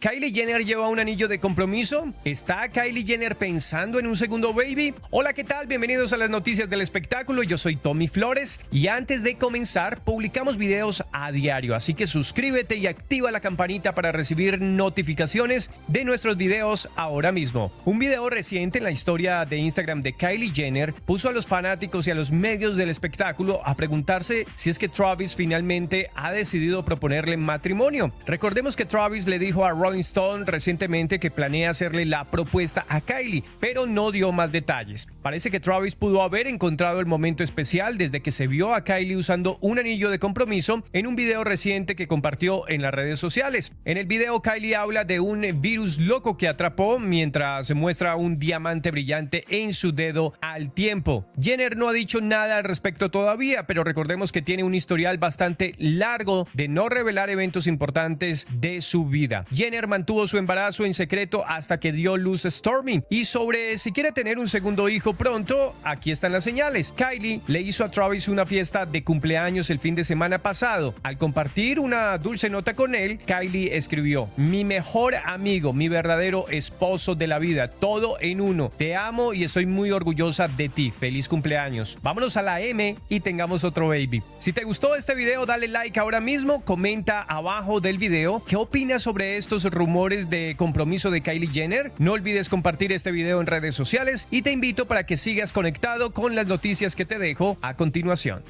¿Kylie Jenner lleva un anillo de compromiso? ¿Está Kylie Jenner pensando en un segundo baby? Hola, ¿qué tal? Bienvenidos a las noticias del espectáculo. Yo soy Tommy Flores y antes de comenzar, publicamos videos a diario, así que suscríbete y activa la campanita para recibir notificaciones de nuestros videos ahora mismo. Un video reciente en la historia de Instagram de Kylie Jenner puso a los fanáticos y a los medios del espectáculo a preguntarse si es que Travis finalmente ha decidido proponerle matrimonio. Recordemos que Travis le dijo a Rolling Stone recientemente que planea hacerle la propuesta a Kylie, pero no dio más detalles. Parece que Travis pudo haber encontrado el momento especial desde que se vio a Kylie usando un anillo de compromiso en un video reciente que compartió en las redes sociales. En el video Kylie habla de un virus loco que atrapó mientras muestra un diamante brillante en su dedo al tiempo. Jenner no ha dicho nada al respecto todavía, pero recordemos que tiene un historial bastante largo de no revelar eventos importantes de su vida. Mantuvo su embarazo en secreto hasta que dio luz a Stormy. Y sobre si quiere tener un segundo hijo pronto, aquí están las señales. Kylie le hizo a Travis una fiesta de cumpleaños el fin de semana pasado. Al compartir una dulce nota con él, Kylie escribió, mi mejor amigo, mi verdadero esposo de la vida, todo en uno. Te amo y estoy muy orgullosa de ti. Feliz cumpleaños. Vámonos a la M y tengamos otro baby. Si te gustó este video, dale like ahora mismo, comenta abajo del video qué opinas sobre estos rumores de compromiso de Kylie Jenner. No olvides compartir este video en redes sociales y te invito para que sigas conectado con las noticias que te dejo a continuación.